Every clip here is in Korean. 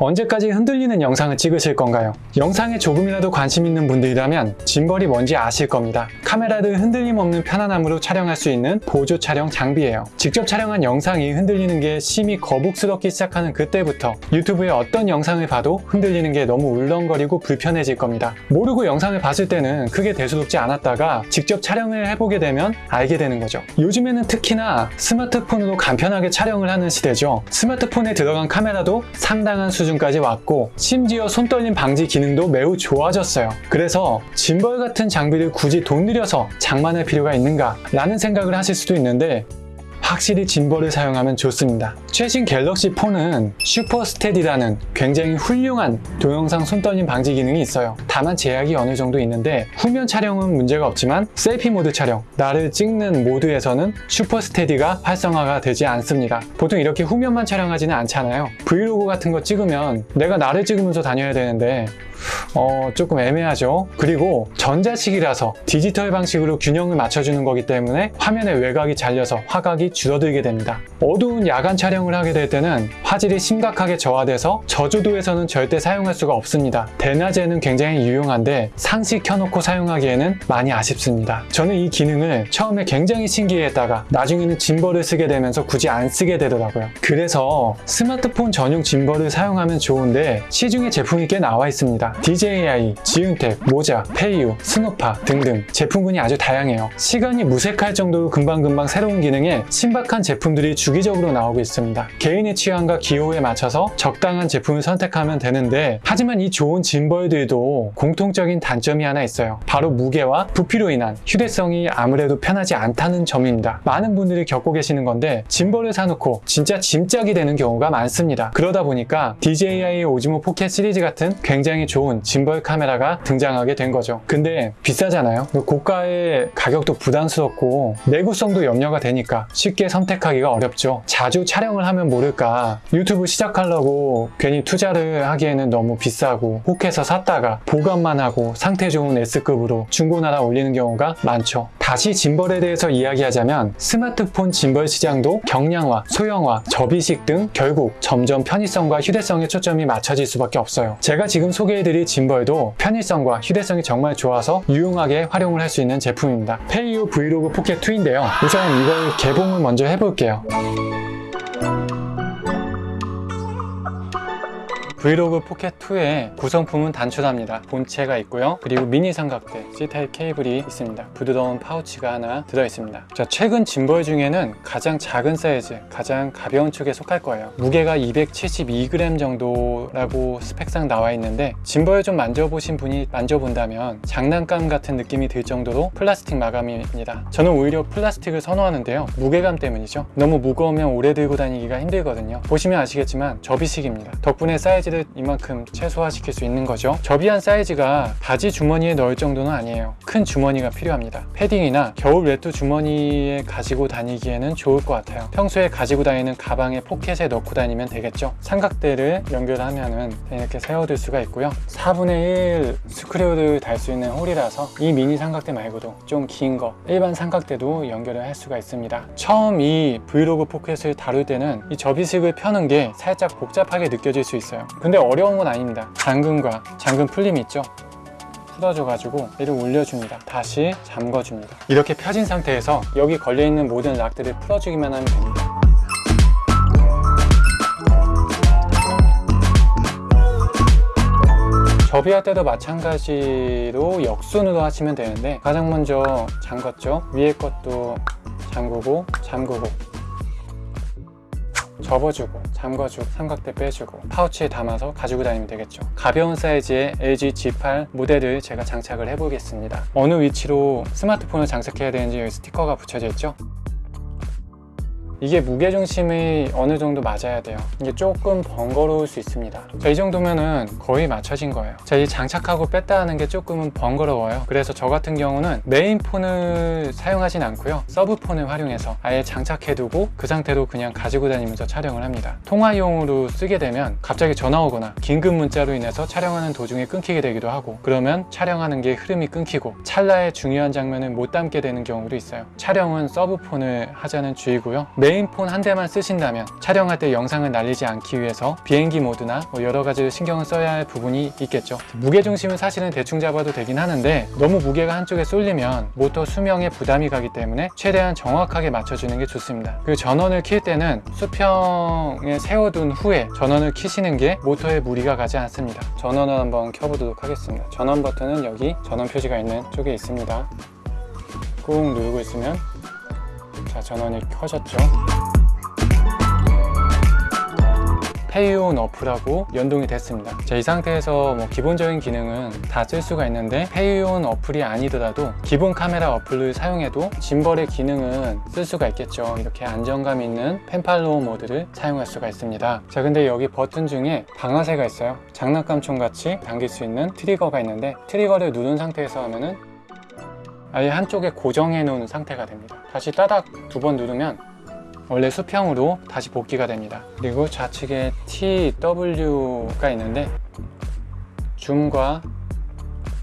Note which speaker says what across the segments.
Speaker 1: 언제까지 흔들리는 영상을 찍으실 건가요? 영상에 조금이라도 관심 있는 분들이라면 짐벌이 뭔지 아실 겁니다. 카메라를 흔들림 없는 편안함으로 촬영할 수 있는 보조 촬영 장비예요. 직접 촬영한 영상이 흔들리는 게 심히 거북스럽기 시작하는 그때부터 유튜브에 어떤 영상을 봐도 흔들리는 게 너무 울렁거리고 불편해질 겁니다. 모르고 영상을 봤을 때는 크게 대수롭지 않았다가 직접 촬영을 해보게 되면 알게 되는 거죠. 요즘에는 특히나 스마트폰으로 간편하게 촬영을 하는 시대죠. 스마트폰에 들어간 카메라도 상당한 수준 까지 왔고 심지어 손떨림 방지 기능도 매우 좋아졌어요. 그래서 짐벌 같은 장비를 굳이 돈 들여서 장만할 필요가 있는가 라는 생각을 하실 수도 있는데 확실히 gimbal을 사용하면 좋습니다. 최신 갤럭시 폰은 super steady라는 굉장히 훌륭한 동영상 손떨림 방지 기능이 있어요. 다만 제약이 어느 정도 있는데 후면 촬영은 문제가 없지만 selfie 모드 촬영, 나를 찍는 모드에서는 super steady가 활성화가 되지 않습니다. 보통 이렇게 후면만 촬영하지는 않잖아요. 브이로그 같은 거 찍으면 내가 나를 찍으면서 다녀야 되는데 어, 조금 애매하죠. 그리고 전자식이라서 디지털 방식으로 균형을 맞춰주는 거기 때문에 화면의 외곽이 잘려서 화각이 줄어들게 됩니다. 어두운 야간 촬영을 하게 될 때는 화질이 심각하게 저하돼서 저조도에서는 절대 사용할 수가 없습니다. 대낮에는 굉장히 유용한데 상시 켜놓고 사용하기에는 많이 아쉽습니다. 저는 이 기능을 처음에 굉장히 신기해했다가 나중에는 gimbal을 쓰게 되면서 굳이 안 쓰게 되더라고요. 그래서 스마트폰 전용 gimbal을 사용하면 좋은데 시중에 제품이 꽤 나와 있습니다. DJI, 지윤텍, 모자, 페이유, 스노파 등등 제품군이 아주 다양해요. 시간이 무색할 정도로 금방금방 새로운 기능에 신박한 제품들이 주기적으로 나오고 있습니다. 개인의 취향과 기호에 맞춰서 적당한 제품을 선택하면 되는데 하지만 이 좋은 gimbal들도 공통적인 단점이 하나 있어요. 바로 무게와 부피로 인한 휴대성이 아무래도 편하지 않다는 점입니다. 많은 분들이 겪고 계시는 건데 gimbal을 사놓고 진짜 짐짝이 되는 경우가 많습니다. 그러다 보니까 DJI 오즈모 포켓 시리즈 같은 굉장히 좋은 짐벌 카메라가 등장하게 된 거죠. 근데 비싸잖아요. 고가의 가격도 부담스럽고 내구성도 염려가 되니까 쉽게 선택하기가 어렵죠. 자주 촬영을 하면 모를까 유튜브 시작하려고 괜히 투자를 하기에는 너무 비싸고 혹해서 샀다가 보관만 하고 상태 좋은 S급으로 중고나라 올리는 경우가 많죠. 다시 gimbal에 대해서 이야기하자면 스마트폰 짐벌 시장도 경량화, 소형화, 접이식 등 결국 점점 편의성과 휴대성에 초점이 맞춰질 수밖에 없어요. 제가 지금 소개해드릴 gimbal도 편의성과 휴대성이 정말 좋아서 유용하게 활용을 할 수 있는 제품입니다. 페이유 브이로그 포켓 2인데요. 우선 이걸 개봉을 먼저 해볼게요. 브이로그 포켓2의 구성품은 단순합니다. 본체가 있고요. 그리고 미니 삼각대, C타입 케이블이 있습니다. 부드러운 파우치가 하나 들어있습니다. 자, 최근 짐벌 중에는 가장 작은 사이즈, 가장 가벼운 축에 속할 거예요. 무게가 272g 정도라고 스펙상 나와 있는데 짐벌 좀 만져보신 분이 만져본다면 장난감 같은 느낌이 들 정도로 플라스틱 마감입니다. 저는 오히려 플라스틱을 선호하는데요. 무게감 때문이죠. 너무 무거우면 오래 들고 다니기가 힘들거든요. 보시면 아시겠지만 접이식입니다. 덕분에 사이즈 사이즈를 이만큼 최소화시킬 수 있는 거죠. 접이한 사이즈가 바지 주머니에 넣을 정도는 아니에요. 큰 주머니가 필요합니다. 패딩이나 겨울 외투 주머니에 가지고 다니기에는 좋을 것 같아요. 평소에 가지고 다니는 가방에 포켓에 넣고 다니면 되겠죠? 삼각대를 연결하면 이렇게 세워둘 수가 있고요. 4분의 1 스크류를 달 수 있는 홀이라서 이 미니 삼각대 말고도 좀 긴 거 일반 삼각대도 연결을 할 수가 있습니다. 처음 이 브이로그 포켓을 다룰 때는 이 접이식을 펴는 게 살짝 복잡하게 느껴질 수 있어요 근데 어려운 건 아닙니다. 잠금과 잠금 풀림이 있죠? 풀어줘가지고 얘를 올려줍니다. 다시 잠궈줍니다. 이렇게 펴진 상태에서 여기 걸려있는 모든 lock들을 풀어주기만 하면 됩니다. 접이할 때도 마찬가지로 역순으로 하시면 되는데 가장 먼저 잠궜죠? 위에 것도 잠그고 잠그고 접어주고 잠궈주고 삼각대 빼주고 파우치에 담아서 가지고 다니면 되겠죠. 가벼운 사이즈의 LG G8 모델을 제가 장착을 해보겠습니다. 어느 위치로 스마트폰을 장착해야 되는지 여기 스티커가 붙여져 있죠 이게 무게중심이 어느 정도 맞아야 돼요. 이게 조금 번거로울 수 있습니다. 자, 이 정도면은 거의 맞춰진 거예요. 자, 이 장착하고 뺐다 하는 게 조금은 번거로워요. 그래서 저 같은 경우는 메인 폰을 사용하진 않고요. 서브 폰을 활용해서 아예 장착해두고 그 상태로 그냥 가지고 다니면서 촬영을 합니다. 통화용으로 쓰게 되면 갑자기 전화 오거나 긴급 문자로 인해서 촬영하는 도중에 끊기게 되기도 하고 그러면 촬영하는 게 흐름이 끊기고 찰나의 중요한 장면을 못 담게 되는 경우도 있어요. 촬영은 서브 폰을 하자는 주의고요 메인폰 한 대만 쓰신다면 촬영할 때 영상을 날리지 않기 위해서 비행기 모드나 뭐 여러 가지 신경을 써야 할 부분이 있겠죠. 무게 중심은 사실은 대충 잡아도 되긴 하는데 너무 무게가 한쪽에 쏠리면 모터 수명에 부담이 가기 때문에 최대한 정확하게 맞춰주는 게 좋습니다. 그리고 전원을 킬 때는 수평에 세워둔 후에 전원을 키시는 게 모터에 무리가 가지 않습니다. 전원을 한번 켜보도록 하겠습니다. 전원 버튼은 여기 전원 표시가 있는 쪽에 있습니다. 꾹 누르고 있으면 자 전원이 켜졌죠. 페이온 어플하고 연동이 됐습니다. 자, 이 상태에서 뭐 기본적인 기능은 다 쓸 수가 있는데 페이온 어플이 아니더라도 기본 카메라 어플을 사용해도 짐벌의 기능은 쓸 수가 있겠죠. 이렇게 안정감 있는 pan follow 모드를 사용할 수가 있습니다. 자, 근데 여기 버튼 중에 방아쇠가 있어요. 장난감총 같이 당길 수 있는 트리거가 있는데 트리거를 누른 상태에서 하면은 아예 한쪽에 고정해 놓은 상태가 됩니다. 다시 따닥 두 번 누르면 원래 수평으로 다시 복귀가 됩니다. 그리고 좌측에 TW가 있는데 줌과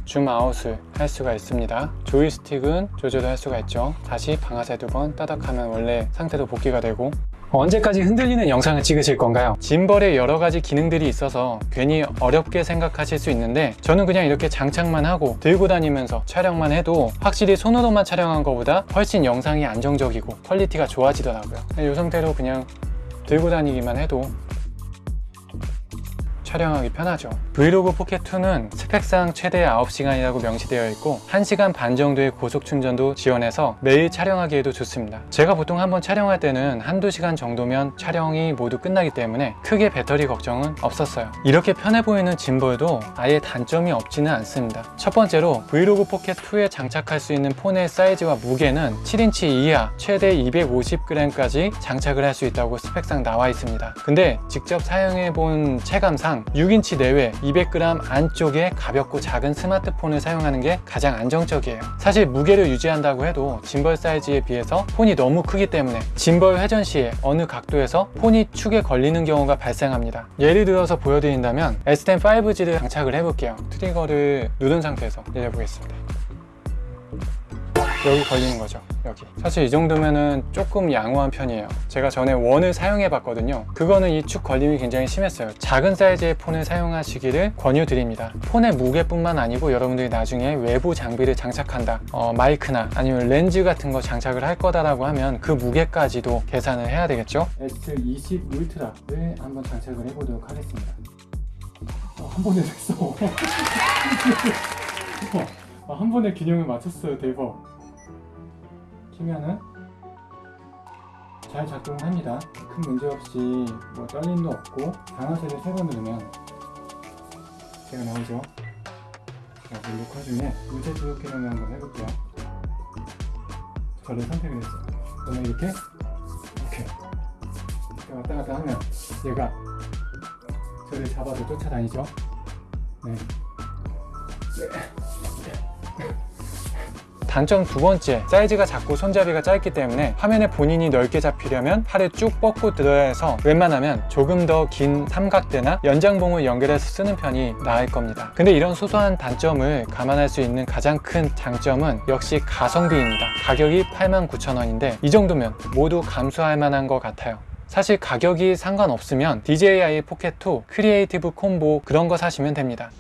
Speaker 1: 줌 아웃을 할 수가 있습니다. 조이스틱은 조절을 할 수가 있죠. 다시 방아쇠 두 번 따닥하면 원래 상태로 복귀가 되고 언제까지 흔들리는 영상을 찍으실 건가요? 짐벌에 여러 가지 기능들이 있어서 괜히 어렵게 생각하실 수 있는데 저는 그냥 이렇게 장착만 하고 들고 다니면서 촬영만 해도 확실히 손으로만 촬영한 것보다 훨씬 영상이 안정적이고 퀄리티가 좋아지더라고요. 이 상태로 그냥 들고 다니기만 해도 촬영하기 편하죠. 브이로그 포켓2는 스펙상 최대 9시간이라고 명시되어 있고 1시간 반 정도의 고속 충전도 지원해서 매일 촬영하기에도 좋습니다. 제가 보통 한번 촬영할 때는 한두 시간 정도면 촬영이 모두 끝나기 때문에 크게 배터리 걱정은 없었어요. 이렇게 편해 보이는 짐벌도 아예 단점이 없지는 않습니다. 첫 번째로 브이로그 포켓2에 장착할 수 있는 폰의 사이즈와 무게는 7인치 이하 최대 250g까지 장착을 할 수 있다고 스펙상 나와 있습니다. 근데 직접 사용해 본 체감상 6인치 내외 200g 안쪽에 가볍고 작은 스마트폰을 사용하는 게 가장 안정적이에요. 사실 무게를 유지한다고 해도 짐벌 사이즈에 비해서 폰이 너무 크기 때문에 짐벌 회전 시에 어느 각도에서 폰이 축에 걸리는 경우가 발생합니다. 예를 들어서 보여드린다면 S10 5G를 장착을 해볼게요. 트리거를 누른 상태에서 내려보겠습니다. 여기 걸리는 거죠 여기. 사실 이 정도면은 조금 양호한 편이에요. 제가 전에 one을 사용해 봤거든요. 그거는 이 축 걸림이 굉장히 심했어요. 작은 사이즈의 폰을 사용하시기를 권유드립니다. 폰의 무게뿐만 아니고 여러분들이 나중에 외부 장비를 장착한다 어, 마이크나 아니면 렌즈 같은 거 장착을 할 거다라고 하면 그 무게까지도 계산을 해야 되겠죠? S20 울트라를 한번 장착을 해보도록 하겠습니다. 어, 한 번에 됐어. 어, 한 번에 균형을 맞췄어요 대박 키면은 잘 작동합니다. 큰 문제 없이 뭐 떨림도 없고 방아쇠를 세 번 누르면 제가 나오죠. 자, 이 녹화 중에 문제 수록 기능을 한번 해볼게요. 저를 선택을 했어요. 그러면 이렇게 이렇게 왔다 갔다 하면 얘가 저를 잡아서 쫓아다니죠. 네. 단점 두 번째, 사이즈가 작고 손잡이가 짧기 때문에 화면에 본인이 넓게 잡히려면 팔을 쭉 뻗고 들어야 해서 웬만하면 조금 더 긴 삼각대나 연장봉을 연결해서 쓰는 편이 나을 겁니다. 근데 이런 소소한 단점을 감안할 수 있는 가장 큰 장점은 역시 가성비입니다. 가격이 89,000원인데 이 정도면 모두 감수할 만한 것 같아요. 사실 가격이 상관없으면 DJI 포켓 2 크리에이티브 콤보 그런 거 사시면 됩니다.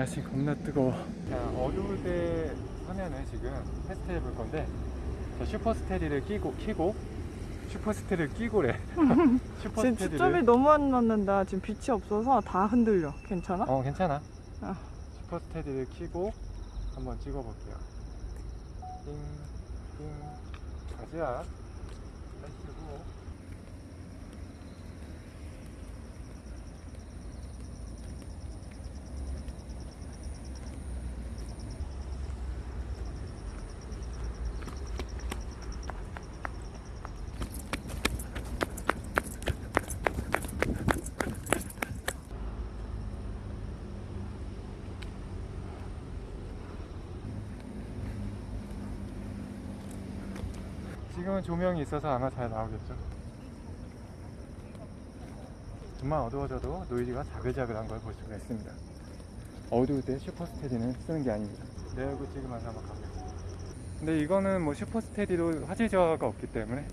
Speaker 1: 날씨 겁나 뜨거워. 자, 어두울 때 하면은 지금 테스트 해볼 건데, 저 super steady를 끼고, 키고, super steady를 끼고래.
Speaker 2: 지금
Speaker 1: super steady를.
Speaker 2: 초점이 너무 안 맞는다. 지금 빛이 없어서 다 흔들려. 괜찮아?
Speaker 1: 어, 괜찮아.
Speaker 2: 아.
Speaker 1: super steady를 키고 한번 찍어볼게요. 띵, 띵, 가자. Let's go. 지금은 조명이 있어서 아마 잘 나오겠죠. 정말 어두워져도 노이즈가 자글자글한 걸 볼 수가 있습니다. 어두울 때 Super Steady는 쓰는 게 아닙니다. 내 얼굴 찍으면서 한번 가보겠습니다. 근데 이거는 뭐 Super Steady로 화질 저하가 없기 때문에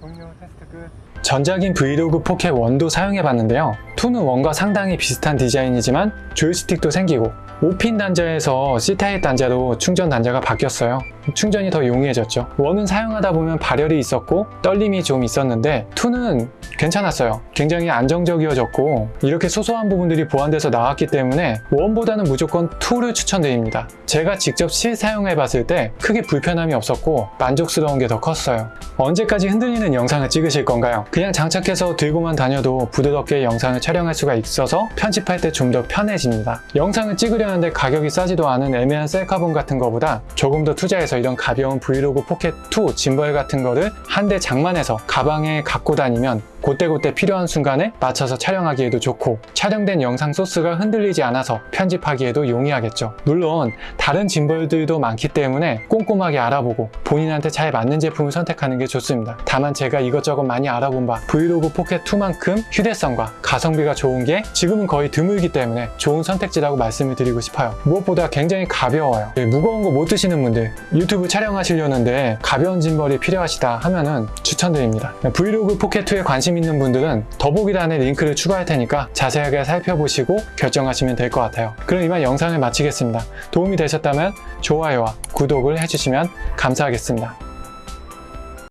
Speaker 1: 종료 테스트 끝. 전작인 브이로그 포켓 1도 사용해봤는데요. 2는 1과 상당히 비슷한 디자인이지만 조이스틱도 생기고 5핀 단자에서 C type 단자로 충전 단자가 바뀌었어요. 충전이 더 용이해졌죠. 1은 사용하다 보면 발열이 있었고 떨림이 좀 있었는데 2는 괜찮았어요. 굉장히 안정적이어졌고 이렇게 소소한 부분들이 보완돼서 나왔기 때문에 1보다는 무조건 2를 추천드립니다. 제가 직접 실사용해봤을 때 크게 불편함이 없었고 만족스러운 게 더 컸어요. 언제까지 흔들리는 영상을 찍으실 건가요? 그냥 장착해서 들고만 다녀도 부드럽게 영상을 촬영할 수가 있어서 편집할 때 좀 더 편해집니다. 영상을 찍으려는데 가격이 싸지도 않은 애매한 셀카봉 같은 거보다 조금 더 투자해서 이런 가벼운 브이로그 포켓 2 짐벌 같은 거를 한 대 장만해서 가방에 갖고 다니면 그때그때 필요한 순간에 맞춰서 촬영하기에도 좋고 촬영된 영상 소스가 흔들리지 않아서 편집하기에도 용이하겠죠. 물론 다른 짐벌들도 많기 때문에 꼼꼼하게 알아보고 본인한테 잘 맞는 제품을 선택하는 게 좋습니다. 다만 제가 이것저것 많이 알아본 바 브이로그 포켓 2만큼 휴대성과 가성비가 좋은 게 지금은 거의 드물기 때문에 좋은 선택지라고 말씀을 드리고 싶어요. 무엇보다 굉장히 가벼워요. 예, 무거운 거 못 드시는 분들 유튜브 촬영하시려는데 가벼운 짐벌이 필요하시다 하면은 추천드립니다. 브이로그 포켓 2에 관심 있는 분들은 더보기란에 링크를 추가할 테니까 자세하게 살펴보시고 결정하시면 될 것 같아요. 그럼 이만 영상을 마치겠습니다. 도움이 되셨다면 좋아요와 구독을 해주시면 감사하겠습니다.